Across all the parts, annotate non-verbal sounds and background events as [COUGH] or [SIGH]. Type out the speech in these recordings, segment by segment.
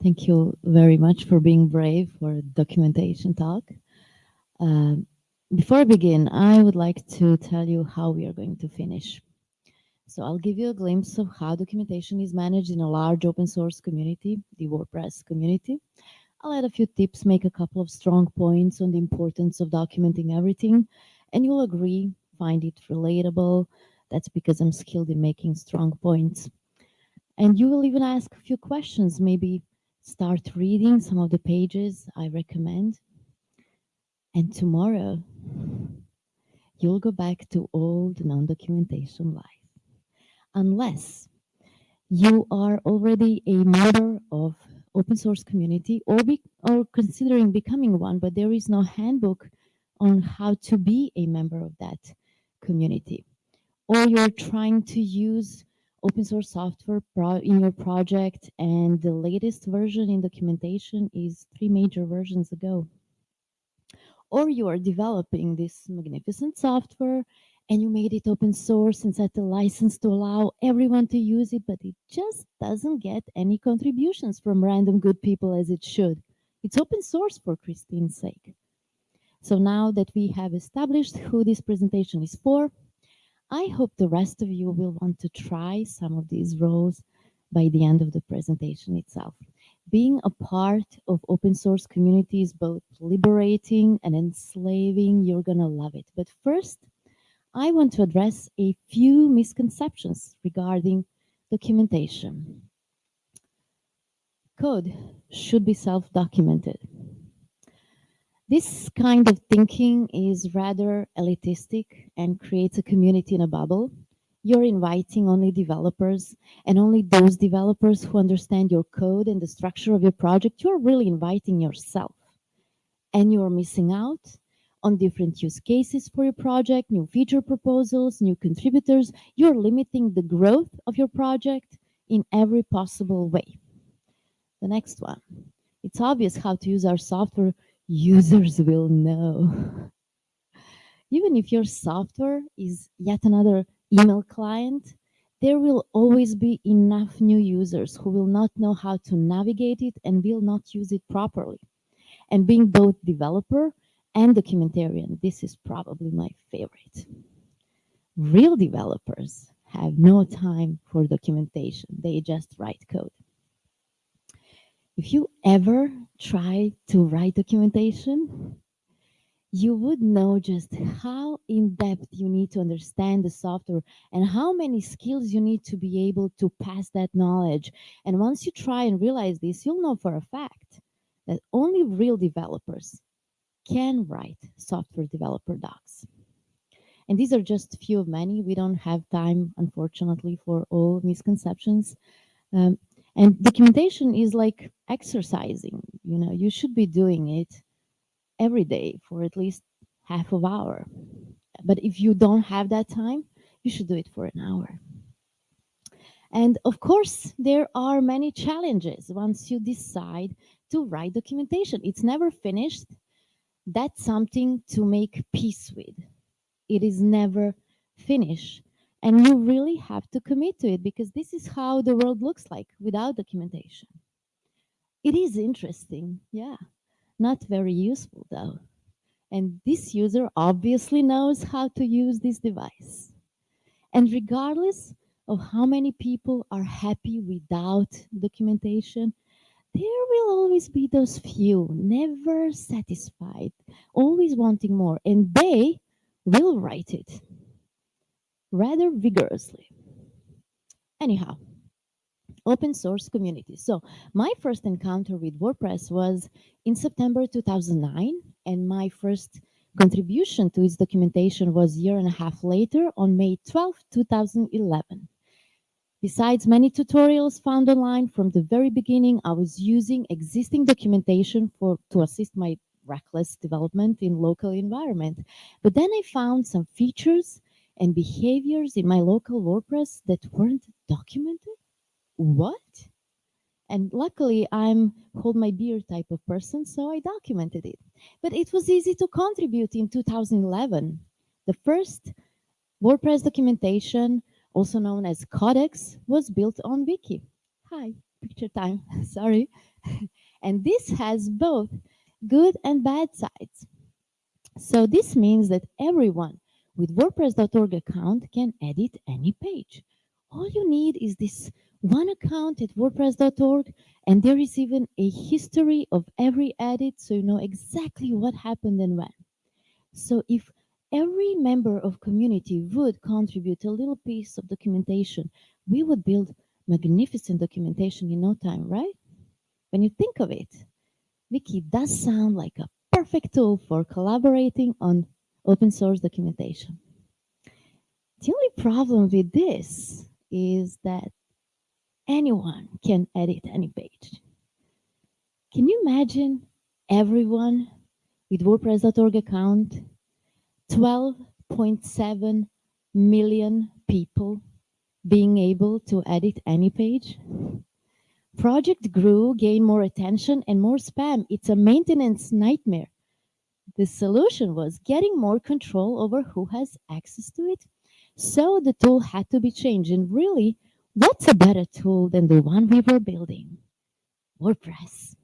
Thank you very much for being brave for a documentation talk. Um, before I begin, I would like to tell you how we are going to finish. So I'll give you a glimpse of how documentation is managed in a large open source community, the WordPress community. I'll add a few tips, make a couple of strong points on the importance of documenting everything, and you'll agree, find it relatable. That's because I'm skilled in making strong points. And you will even ask a few questions, maybe start reading some of the pages I recommend. And tomorrow, you'll go back to old non-documentation life. Unless you are already a member of open source community or, be, or considering becoming one, but there is no handbook on how to be a member of that community. Or you're trying to use open source software in your project and the latest version in documentation is three major versions ago. Or you are developing this magnificent software and you made it open source and set a license to allow everyone to use it, but it just doesn't get any contributions from random good people as it should. It's open source for Christine's sake. So now that we have established who this presentation is for, I hope the rest of you will want to try some of these roles by the end of the presentation itself. Being a part of open source community is both liberating and enslaving. You're gonna love it. But first, I want to address a few misconceptions regarding documentation. Code should be self-documented. This kind of thinking is rather elitistic and creates a community in a bubble. You're inviting only developers and only those developers who understand your code and the structure of your project. You're really inviting yourself and you're missing out on different use cases for your project, new feature proposals, new contributors. You're limiting the growth of your project in every possible way. The next one. It's obvious how to use our software users will know. Even if your software is yet another email client, there will always be enough new users who will not know how to navigate it and will not use it properly. And being both developer and documentarian, this is probably my favorite. Real developers have no time for documentation. They just write code. If you ever try to write documentation, you would know just how in-depth you need to understand the software and how many skills you need to be able to pass that knowledge. And once you try and realize this, you'll know for a fact that only real developers can write software developer docs. And these are just a few of many. We don't have time, unfortunately, for all misconceptions. Um, and documentation is like exercising, you know, you should be doing it every day for at least half of hour. But if you don't have that time, you should do it for an hour. And of course, there are many challenges once you decide to write documentation. It's never finished. That's something to make peace with. It is never finished. And you really have to commit to it because this is how the world looks like without documentation. It is interesting, yeah. Not very useful though. And this user obviously knows how to use this device. And regardless of how many people are happy without documentation, there will always be those few, never satisfied, always wanting more, and they will write it rather vigorously. Anyhow, open source community. So my first encounter with WordPress was in September 2009, and my first contribution to its documentation was a year and a half later on May 12, 2011. Besides many tutorials found online from the very beginning, I was using existing documentation for to assist my reckless development in local environment. But then I found some features and behaviors in my local WordPress that weren't documented? What? And luckily, I'm hold my beer type of person, so I documented it. But it was easy to contribute in 2011. The first WordPress documentation, also known as Codex, was built on Wiki. Hi, picture time, [LAUGHS] sorry. [LAUGHS] and this has both good and bad sides. So this means that everyone with WordPress.org account can edit any page. All you need is this one account at WordPress.org, and there is even a history of every edit so you know exactly what happened and when. So if every member of community would contribute a little piece of documentation, we would build magnificent documentation in no time, right? When you think of it, Wiki does sound like a perfect tool for collaborating on open source documentation. The only problem with this is that anyone can edit any page. Can you imagine everyone with WordPress.org account, 12.7 million people being able to edit any page? Project grew, gained more attention and more spam. It's a maintenance nightmare. The solution was getting more control over who has access to it. So the tool had to be changed. And really, what's a better tool than the one we were building? WordPress.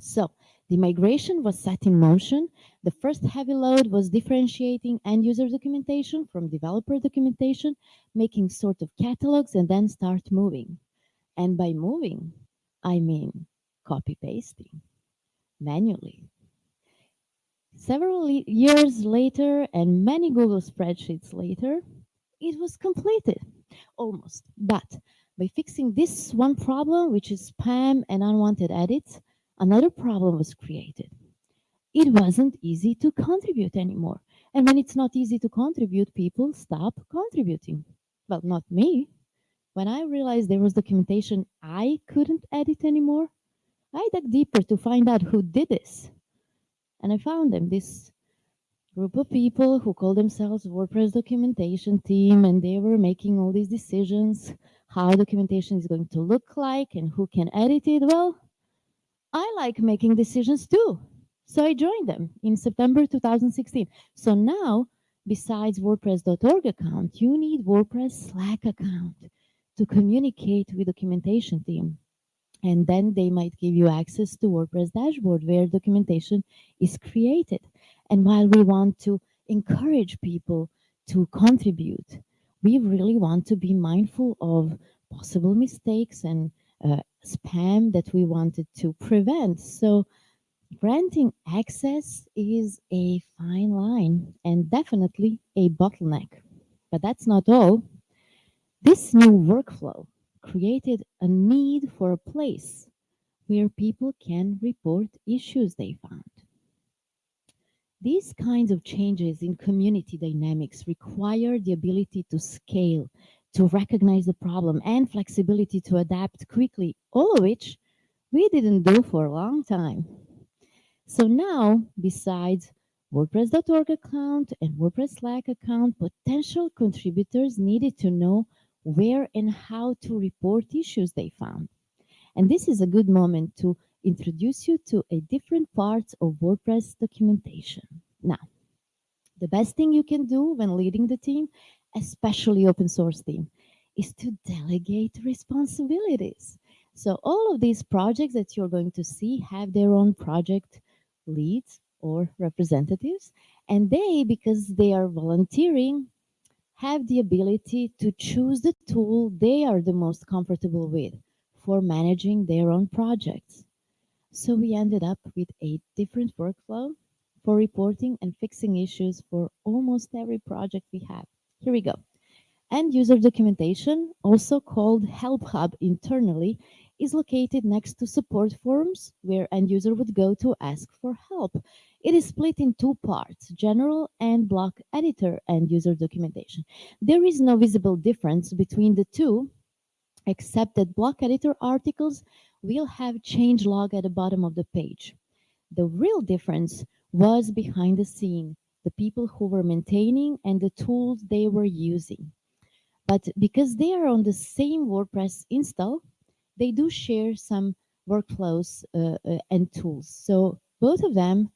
So the migration was set in motion. The first heavy load was differentiating end user documentation from developer documentation, making sort of catalogs and then start moving. And by moving, I mean copy pasting manually. Several years later and many Google spreadsheets later, it was completed almost. But by fixing this one problem, which is spam and unwanted edits, another problem was created. It wasn't easy to contribute anymore. And when it's not easy to contribute, people stop contributing. Well, not me. When I realized there was documentation I couldn't edit anymore, I dug deeper to find out who did this. And I found them, this group of people who call themselves WordPress documentation team, and they were making all these decisions, how documentation is going to look like and who can edit it. Well, I like making decisions too. So I joined them in September 2016. So now, besides WordPress.org account, you need WordPress Slack account to communicate with documentation team. And then they might give you access to WordPress dashboard where documentation is created. And while we want to encourage people to contribute, we really want to be mindful of possible mistakes and uh, spam that we wanted to prevent. So granting access is a fine line and definitely a bottleneck. But that's not all. This new workflow created a need for a place where people can report issues they found. These kinds of changes in community dynamics require the ability to scale to recognize the problem and flexibility to adapt quickly, all of which we didn't do for a long time. So now, besides WordPress.org account and WordPress Slack account, potential contributors needed to know where and how to report issues they found. And this is a good moment to introduce you to a different parts of WordPress documentation. Now, the best thing you can do when leading the team especially open source team, is to delegate responsibilities. So all of these projects that you're going to see have their own project leads or representatives. And they, because they are volunteering, have the ability to choose the tool they are the most comfortable with for managing their own projects. So we ended up with a different workflow for reporting and fixing issues for almost every project we have. Here we go. End user documentation, also called Help Hub internally, is located next to support forums where end user would go to ask for help. It is split in two parts, general and block editor end user documentation. There is no visible difference between the two, except that block editor articles will have change log at the bottom of the page. The real difference was behind the scene the people who were maintaining and the tools they were using. But because they are on the same WordPress install, they do share some workflows uh, uh, and tools. So both of them,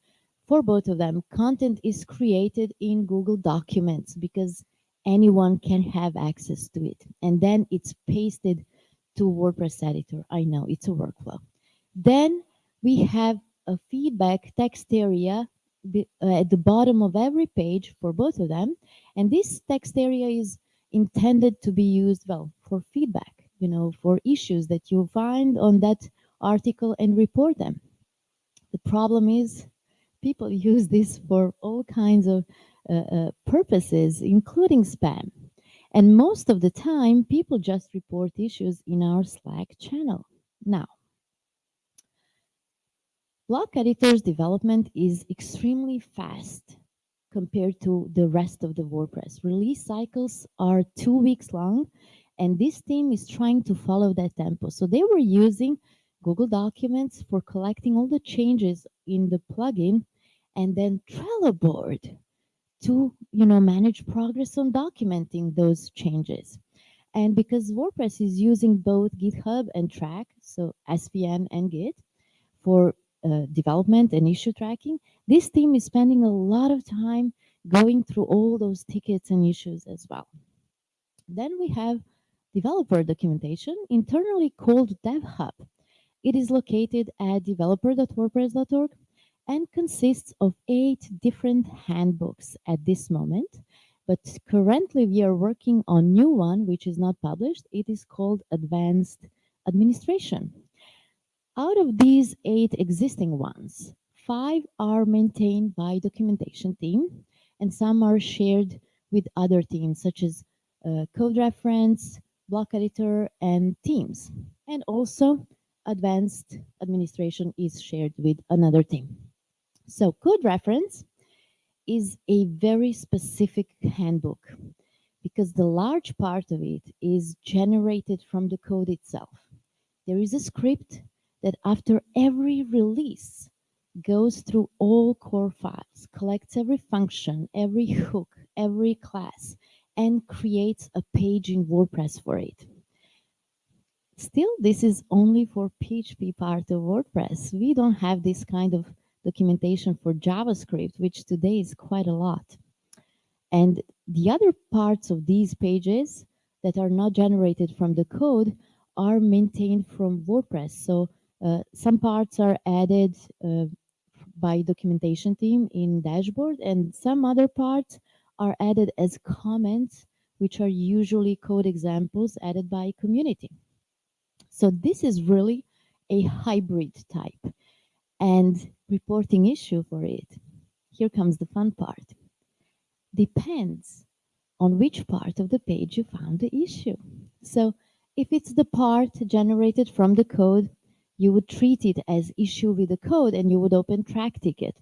for both of them, content is created in Google Documents because anyone can have access to it. And then it's pasted to WordPress editor. I know it's a workflow. Then we have a feedback text area uh, at the bottom of every page for both of them. And this text area is intended to be used, well, for feedback, you know, for issues that you find on that article and report them. The problem is people [LAUGHS] use this for all kinds of uh, uh, purposes, including spam. And most of the time, people just report issues in our Slack channel. Now, Block Editor's development is extremely fast compared to the rest of the WordPress. Release cycles are two weeks long, and this team is trying to follow that tempo. So they were using Google Documents for collecting all the changes in the plugin and then Trello board to you know manage progress on documenting those changes. And because WordPress is using both GitHub and Trac, so SVN and Git, for uh, development and issue tracking, this team is spending a lot of time going through all those tickets and issues as well. Then we have developer documentation, internally called DevHub. It is located at developer.wordpress.org and consists of eight different handbooks at this moment. But currently we are working on new one, which is not published. It is called Advanced Administration. Out of these eight existing ones, five are maintained by documentation team and some are shared with other teams such as uh, code reference, block editor, and teams. And also advanced administration is shared with another team. So code reference is a very specific handbook because the large part of it is generated from the code itself. There is a script that after every release goes through all core files, collects every function, every hook, every class, and creates a page in WordPress for it. Still, this is only for PHP part of WordPress. We don't have this kind of documentation for JavaScript, which today is quite a lot. And the other parts of these pages that are not generated from the code are maintained from WordPress. So uh, some parts are added uh, by documentation team in dashboard and some other parts are added as comments which are usually code examples added by community. So this is really a hybrid type and reporting issue for it. Here comes the fun part. Depends on which part of the page you found the issue. So if it's the part generated from the code you would treat it as issue with the code and you would open Trac ticket.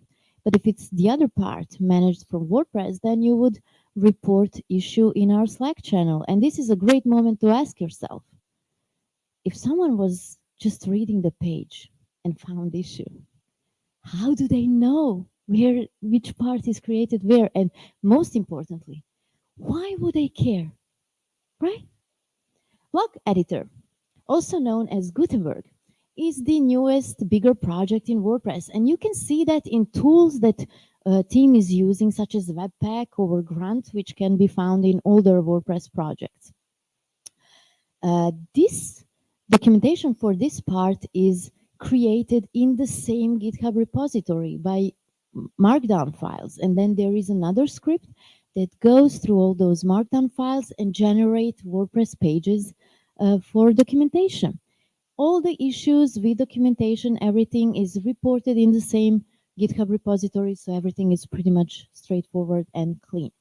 But if it's the other part managed from WordPress, then you would report issue in our Slack channel. And this is a great moment to ask yourself, if someone was just reading the page and found issue, how do they know where which part is created where? And most importantly, why would they care, right? Block Editor, also known as Gutenberg, is the newest bigger project in WordPress. And you can see that in tools that uh, team is using, such as Webpack or Grunt, which can be found in older WordPress projects. Uh, this documentation for this part is created in the same GitHub repository by markdown files. And then there is another script that goes through all those markdown files and generate WordPress pages uh, for documentation all the issues with documentation, everything is reported in the same GitHub repository, so everything is pretty much straightforward and clean.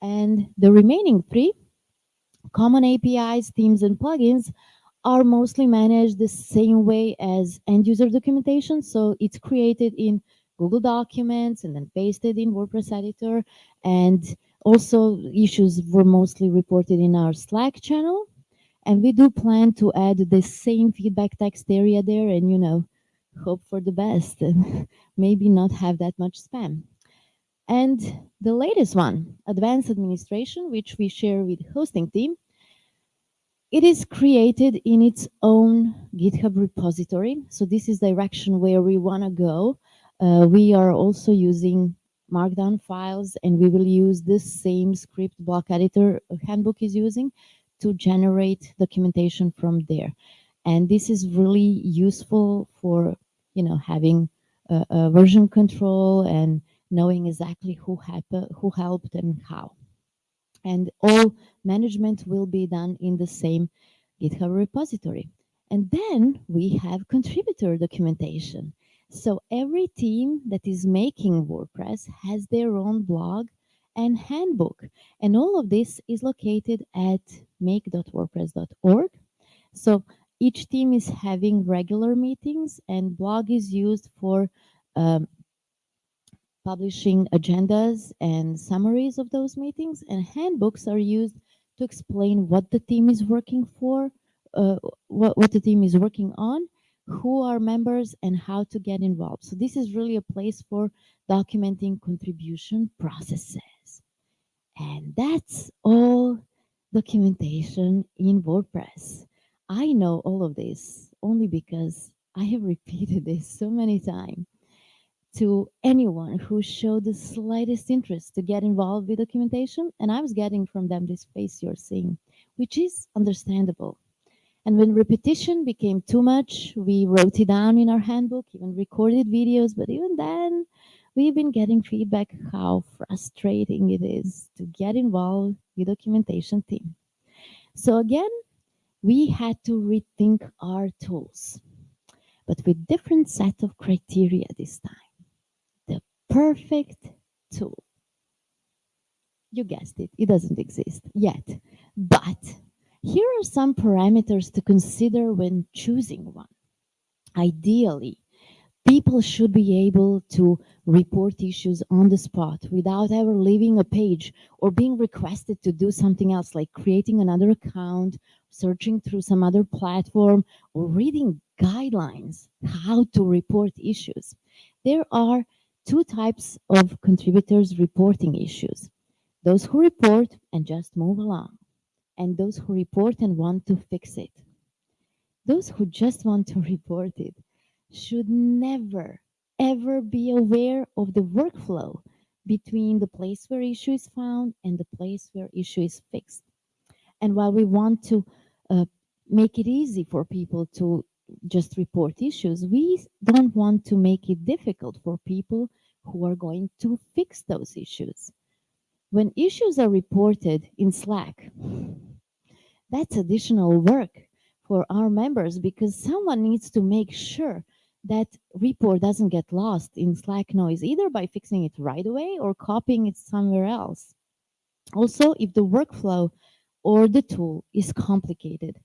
And the remaining three, common APIs, themes, and plugins, are mostly managed the same way as end user documentation. So it's created in Google Documents and then pasted in WordPress editor. And also issues were mostly reported in our Slack channel. And we do plan to add the same feedback text area there and, you know, hope for the best and [LAUGHS] maybe not have that much spam. And the latest one, advanced administration, which we share with hosting team, it is created in its own GitHub repository. So this is direction where we want to go. Uh, we are also using markdown files and we will use the same script block editor handbook is using to generate documentation from there. And this is really useful for, you know, having a, version control and knowing exactly who, who helped and how. And all management will be done in the same GitHub repository. And then we have contributor documentation. So every team that is making WordPress has their own blog and handbook. And all of this is located at make.wordpress.org. So each team is having regular meetings and blog is used for um, publishing agendas and summaries of those meetings and handbooks are used to explain what the team is working for, uh, what, what the team is working on, who are members and how to get involved. So this is really a place for documenting contribution processes. And that's all documentation in WordPress. I know all of this only because I have repeated this so many times to anyone who showed the slightest interest to get involved with documentation. And I was getting from them this face you're seeing, which is understandable. And when repetition became too much, we wrote it down in our handbook, even recorded videos, but even then, we've been getting feedback how frustrating it is to get involved with documentation team. So again, we had to rethink our tools, but with different set of criteria this time. The perfect tool. You guessed it, it doesn't exist yet, but here are some parameters to consider when choosing one. Ideally, people should be able to report issues on the spot without ever leaving a page or being requested to do something else like creating another account, searching through some other platform, or reading guidelines how to report issues. There are two types of contributors reporting issues. Those who report and just move along, and those who report and want to fix it. Those who just want to [LAUGHS] report it should never, ever be aware of the workflow between the place where issue is found and the place where issue is fixed. And while we want to uh, make it easy for people to just report issues, we don't want to make it difficult for people who are going to fix those issues. When issues are reported in Slack, that's additional work for our members because someone needs to make sure that report doesn't get lost in Slack noise, either by fixing it right away or copying it somewhere else. Also, if the workflow or the tool is complicated,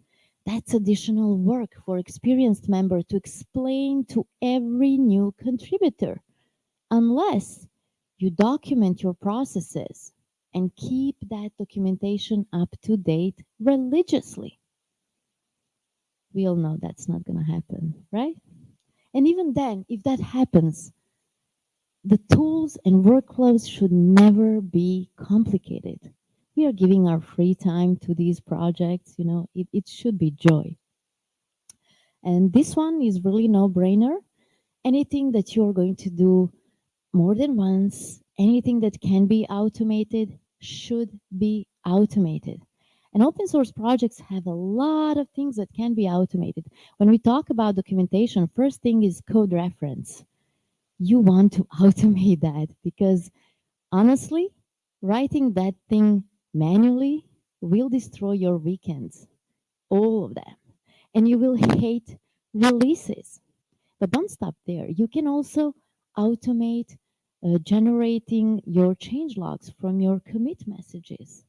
that's additional work for experienced member to explain to every new contributor, unless you document your processes and keep that documentation up to date religiously. We all know that's not going to happen, right? And even then, if that happens, the tools and workflows should never be complicated. We are giving our free time to these projects, you know, it, it should be joy. And this one is really no-brainer. Anything that you're going to do more than once, anything that can be automated should be automated. And open source projects have a lot of things that can be automated. When we talk about documentation, first thing is code reference. You want to [LAUGHS] automate that because honestly, writing that thing manually will destroy your weekends, all of them. And you will [LAUGHS] hate releases. But don't stop there. You can also automate uh, generating your change logs from your commit messages.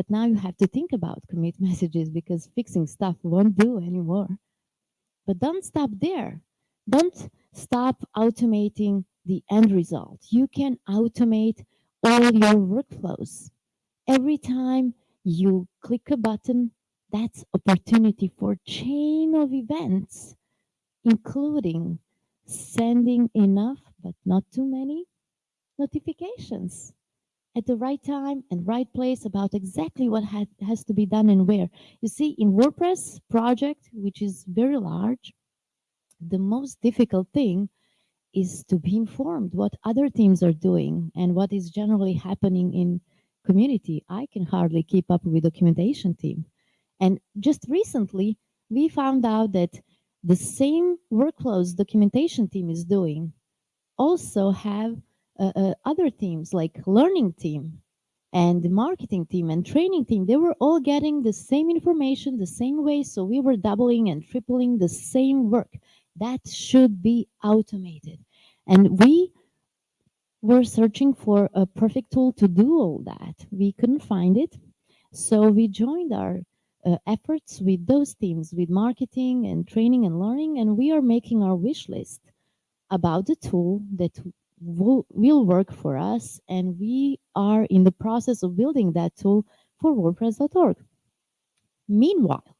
But now you have to think about commit [LAUGHS] messages because fixing stuff won't do anymore. But don't stop there. Don't stop automating the end result. You can automate all your workflows. Every time you click a button, that's opportunity for chain of events, including sending enough, but not too many, notifications at the right time and right place about exactly what ha has to be done and where. You see, in WordPress project, which is very large, the most difficult thing is to be informed what other teams are doing and what is generally happening in community. I can hardly keep up with documentation team. And just recently, we found out that the same workflows documentation team is doing also have uh, uh, other teams like learning team and marketing team and training team they were all getting the same information the same way. So we were doubling and tripling the same work. That should be automated. And we were searching for a perfect tool to do all that. We couldn't find it. So we joined our uh, efforts with those teams with marketing and training and learning and we are making our wish list about the tool that will, will work for us and we are in the process of building that tool for wordpress.org meanwhile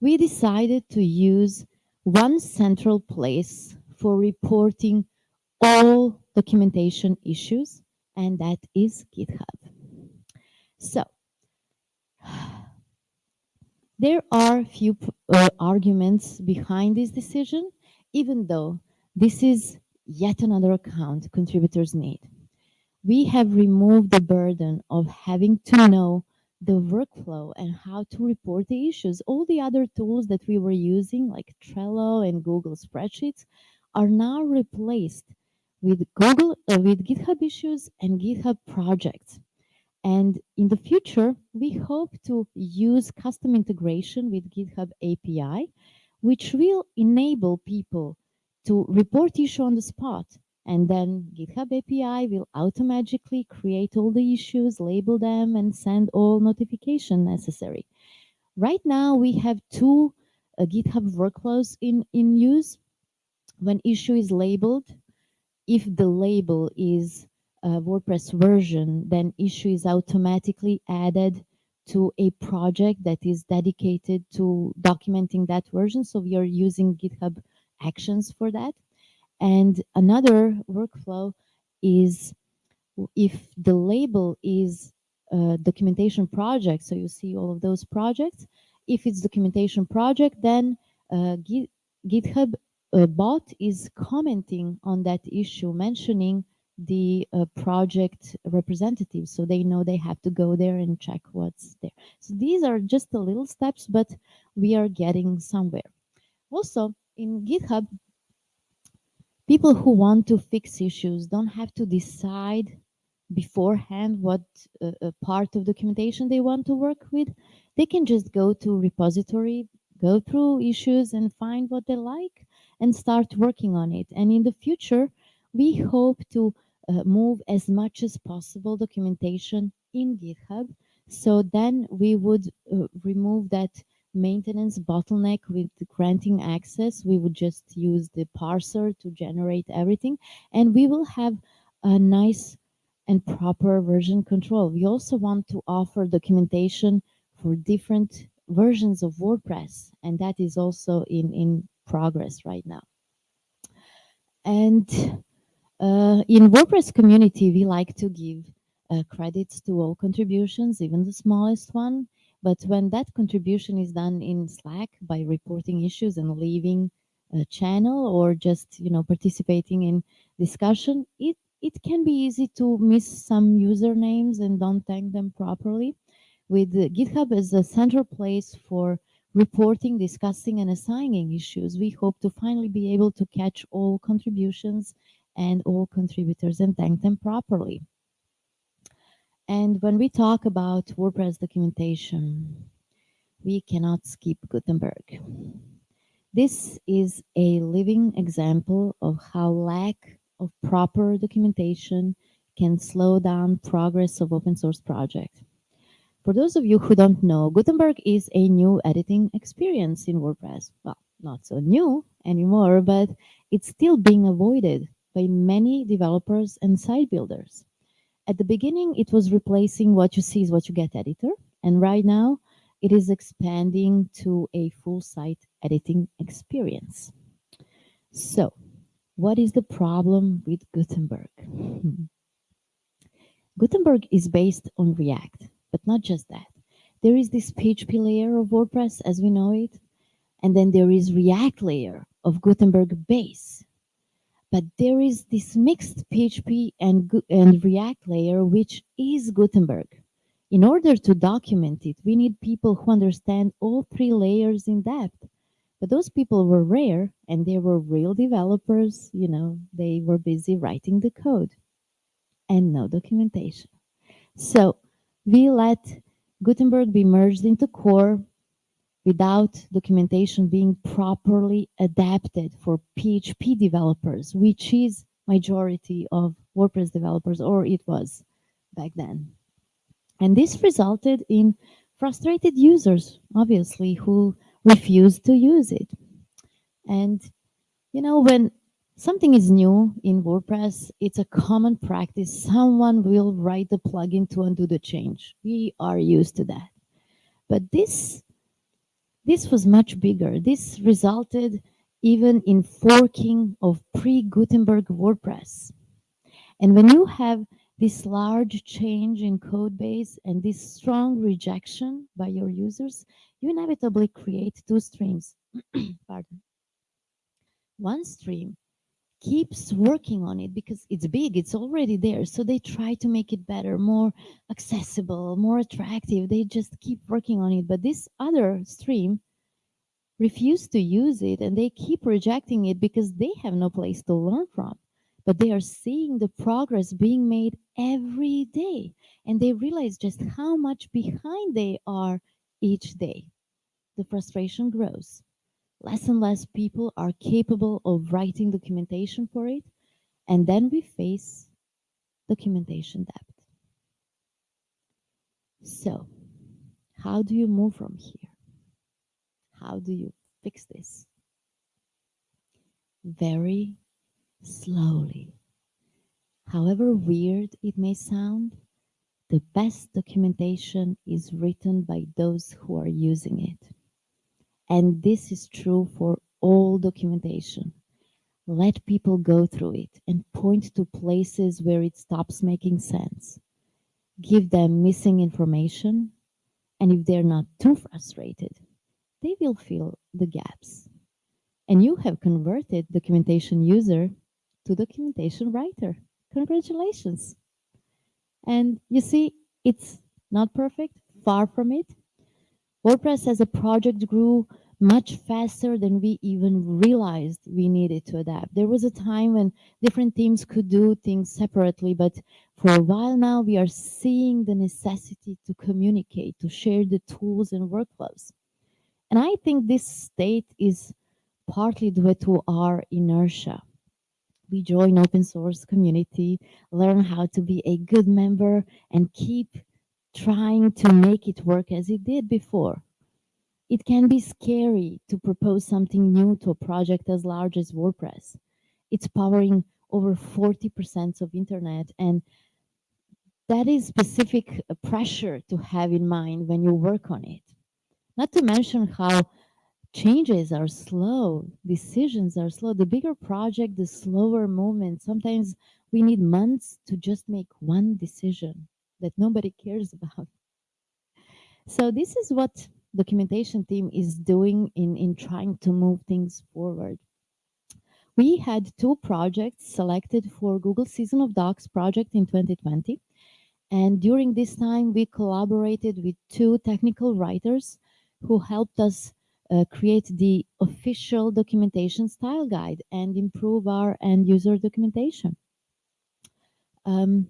we decided to use one central place for reporting all documentation issues and that is github. So [SIGHS] there are few uh, arguments behind this decision even though this is yet another account contributors need. We have removed the burden of having to know the workflow and how to report the issues. All the other tools that we were using, like Trello and Google Spreadsheets, are now replaced with Google, uh, with GitHub issues and GitHub projects. And in the future, we hope to use custom integration with GitHub API, which will enable people to report issue on the spot. And then GitHub API will automatically create all the issues, label them, and send all notification necessary. Right now, we have two uh, GitHub workflows in, in use. When issue is labeled, if the label is a WordPress version, then issue is automatically added to a project that is dedicated to documenting that version. So we are using GitHub actions for that. And another workflow is if the label is a documentation project, so you see all of those projects, if it's documentation project, then uh, GitHub uh, bot is commenting on that issue, mentioning the uh, project representative so they know they have to go there and check what's there. So these are just the little steps, but we are getting somewhere. Also, in GitHub, people who want to fix issues don't have to decide beforehand what uh, uh, part of documentation they want to work with. They can just go to repository, go through issues and find what they like and start working on it. And in the future, we hope to uh, move as much as possible documentation in GitHub. So then we would uh, remove that maintenance bottleneck with granting access. We would just use the parser to generate everything and we will have a nice and proper version control. We also want to offer documentation for different versions of WordPress and that is also in, in progress right now. And uh, in WordPress community, we like to give uh, credits to all contributions, even the smallest one. But when that contribution is done in Slack by reporting issues and leaving a channel or just you know participating in discussion, it it can be easy to miss some usernames and don't thank them properly. With GitHub as a central place for reporting, discussing, and assigning issues, we hope to finally be able to catch all contributions and all contributors and thank them properly. And when we talk about WordPress documentation, we cannot skip Gutenberg. This is a living example of how lack of proper documentation can slow down progress of open source project. For those of you who don't know, Gutenberg is a new editing experience in WordPress. Well, not so new anymore, but it's still being avoided by many developers and site builders. At the beginning, it was replacing what you see is what you get editor. And right now, it is expanding to a full site editing experience. So, what is the problem with Gutenberg? [LAUGHS] Gutenberg is based on React, but not just that. There is this PHP layer of WordPress as we know it, and then there is React layer of Gutenberg base. But there is this mixed PHP and, and React layer, which is Gutenberg. In order to document it, we need people who understand all three layers in depth. But those people were rare and they were real developers, you know, they were busy writing the code and no documentation. So we let Gutenberg be merged into core without documentation being properly adapted for PHP developers, which is majority of WordPress developers, or it was back then. And this resulted in frustrated users, obviously, who refused to use it. And, you know, when something is new in WordPress, it's a common practice. Someone will write the plugin to undo the change. We are used to that. But this, this was much bigger. This resulted even in forking of pre-Gutenberg WordPress. And when you have this large change in code base and this strong rejection by your users, you inevitably create two streams. [CLEARS THROAT] Pardon. One stream keeps working on it because it's big, it's already there. So they try to make it better, more accessible, more attractive. They just keep working on it. But this other stream refuse to use it and they keep rejecting it because they have no place to learn from. But they are seeing the progress being made every day and they realize just how much behind they are each day. The frustration grows. Less and less people are capable of writing documentation for it. And then we face documentation debt. So, how do you move from here? How do you fix this? Very slowly. However weird it may sound, the best documentation is written by those who are using it. And this is true for all documentation. Let people go through it and point to places where it stops making sense. Give them missing information. And if they're not too frustrated, they will fill the gaps. And you have converted documentation user to documentation writer. Congratulations. And you see, it's not perfect, far from it. WordPress as a project grew much faster than we even realized we needed to adapt. There was a time when different teams could do things separately, but for a while now, we are seeing the necessity to communicate, to share the tools and workflows. And I think this state is partly due to our inertia. We join open source community, learn how to be a good member and keep trying to make it work as it did before. It can be scary to propose something new to a project as large as WordPress. It's powering over 40% of internet and that is specific uh, pressure to have in mind when you work on it. Not to mention how changes are slow, decisions are slow. The bigger project, the slower movement. Sometimes we need months to just make one decision that nobody cares about. So this is what documentation team is doing in, in trying to move things forward. We had two projects selected for Google Season of Docs project in 2020. And during this time, we collaborated with two technical writers who helped us uh, create the official documentation style guide and improve our end user documentation. Um,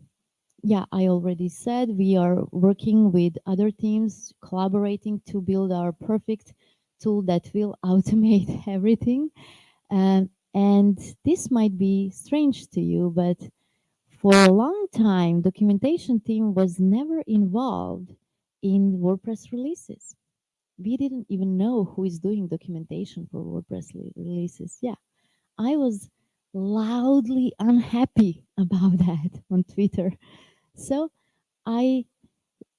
yeah, I already said we are working with other teams, collaborating to build our perfect tool that will [LAUGHS] automate [LAUGHS] everything. Um, and this might be strange to you, but for a long time, documentation team was never involved in WordPress releases we didn't even know who is doing documentation for WordPress releases. Yeah, I was loudly unhappy [LAUGHS] about that on Twitter. So I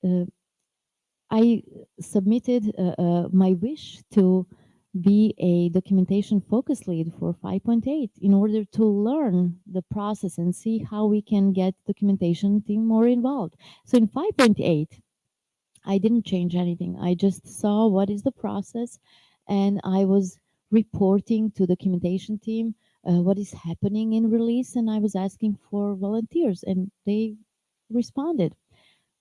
uh, I submitted uh, uh, my wish to be a documentation focus lead for 5.8 in order to learn the process and see how we can get documentation team more involved. So in 5.8, I didn't change anything. I just saw what is the process and I was reporting to the documentation team uh, what is happening in release and I was asking for volunteers and they responded.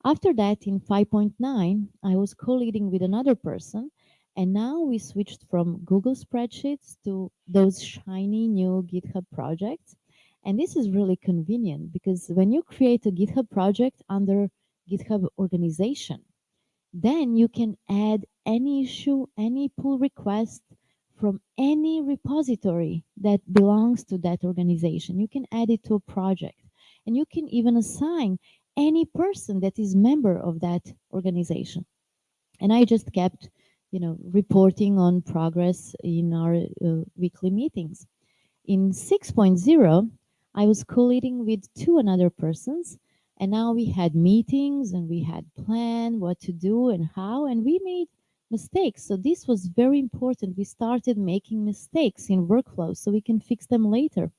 After that, in 5.9, I was co-leading with another person, and now we switched from Google Spreadsheets to those shiny new GitHub projects. And this is really convenient because when you create a GitHub project under GitHub organization, then you can add any issue, any pull request from any repository that belongs to that organization. You can add it to a project and you can even assign any person that is member of that organization. And I just kept, you know, reporting on progress in our uh, weekly meetings. In 6.0, I was co-leading with two another persons and now we had meetings and we had plan what to do and how, and we made mistakes. So this was very important. We started making mistakes in workflows so we can fix them later.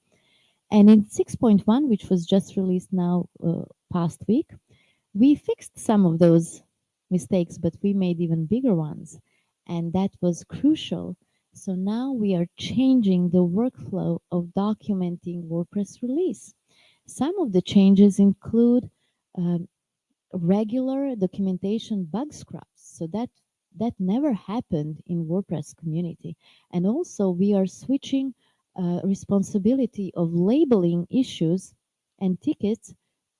And in 6.1, which was just released now uh, past week, we fixed some of those mistakes, but we made even bigger ones. And that was crucial. So now we are changing the workflow of documenting WordPress release. Some of the changes include um, regular documentation bug scrubs. So that that never happened in WordPress community. And also we are switching uh, responsibility of labeling issues and tickets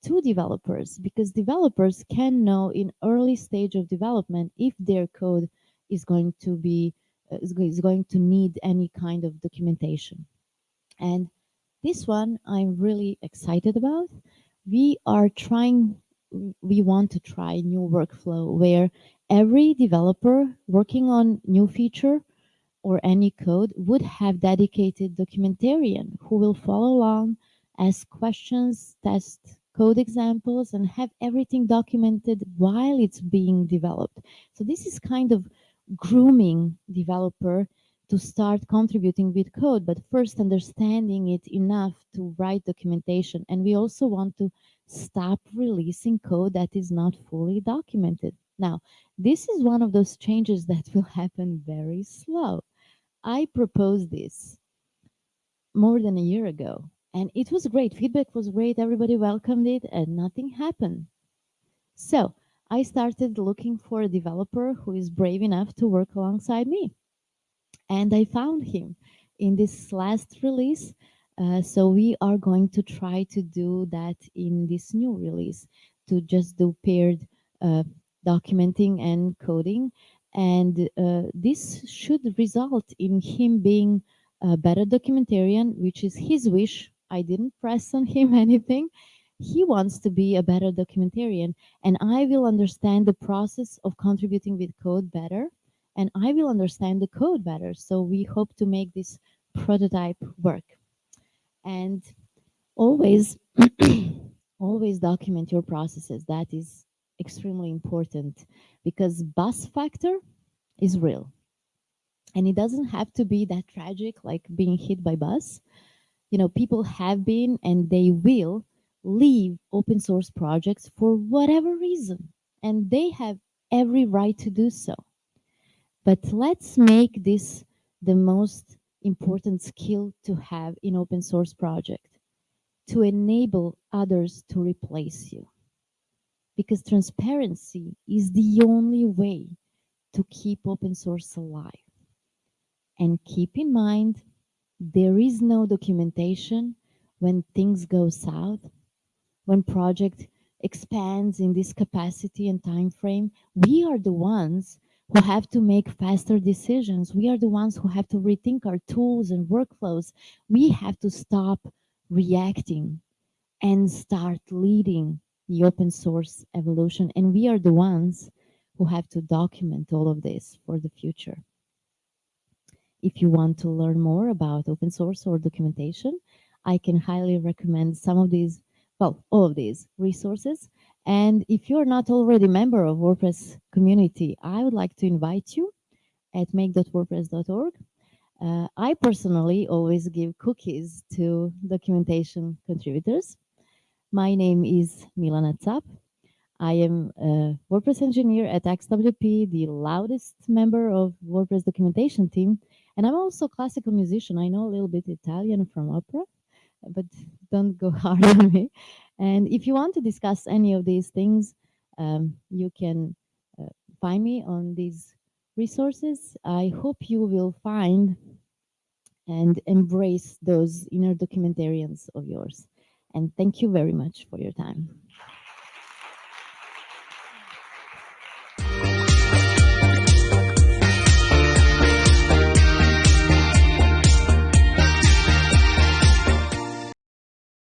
to developers because developers can know in early stage of development if their code is going to be uh, is going to need any kind of documentation. And this one I'm really excited about. We are trying, we want to try new workflow where every developer working on new feature or any code would have dedicated documentarian who will follow along, ask questions, test code examples, and have everything documented while it's being developed. So this is kind of grooming developer to start contributing with code, but first understanding it enough to write documentation. And we also want to stop releasing code that is not fully documented. Now, this is one of those changes [LAUGHS] that will happen very slow. I proposed this more than a year ago, and it was great. Feedback was great. Everybody welcomed it, and nothing happened. So I started looking for a developer who is brave enough to work alongside me and I found him in this last release. Uh, so we are going to try to do that in this new release to just do paired uh, documenting and coding. And uh, this should result in him being a better documentarian, which is his wish. I didn't press on him [LAUGHS] anything. He wants to be a better documentarian, and I will understand the process of contributing with code better and I will understand the code better. So we hope to make this prototype work. And always, [CLEARS THROAT] always document your processes. That is extremely important because bus factor is real. And it doesn't have to be that tragic like being hit by bus. You know, people have been and they will leave open source projects for whatever reason. And they have every right to do so. But let's make this the most important skill to have in open source project to enable others to replace you. Because transparency is the only way to keep open source alive. And keep in mind, there is no documentation when things go south, when project expands in this capacity and time frame. We are the ones who have to make faster decisions. We are the ones who have to rethink our tools and workflows. We have to stop reacting and start leading the open source evolution. And we are the ones who have to document all of this for the future. If you want to learn more about open source or documentation, I can highly recommend some of these, well, all of these resources. And if you're not already a member of WordPress community, I would like to invite you at make.wordpress.org. Uh, I personally always give cookies to documentation contributors. My name is Milana Cap. I am a WordPress engineer at XWP, the loudest member of WordPress documentation team. And I'm also a classical musician. I know a little bit Italian from opera, but don't go [LAUGHS] hard on me. And if you want to discuss any of these things, um, you can uh, find me on these resources. I hope you will find and embrace those inner documentarians of yours. And thank you very much for your time.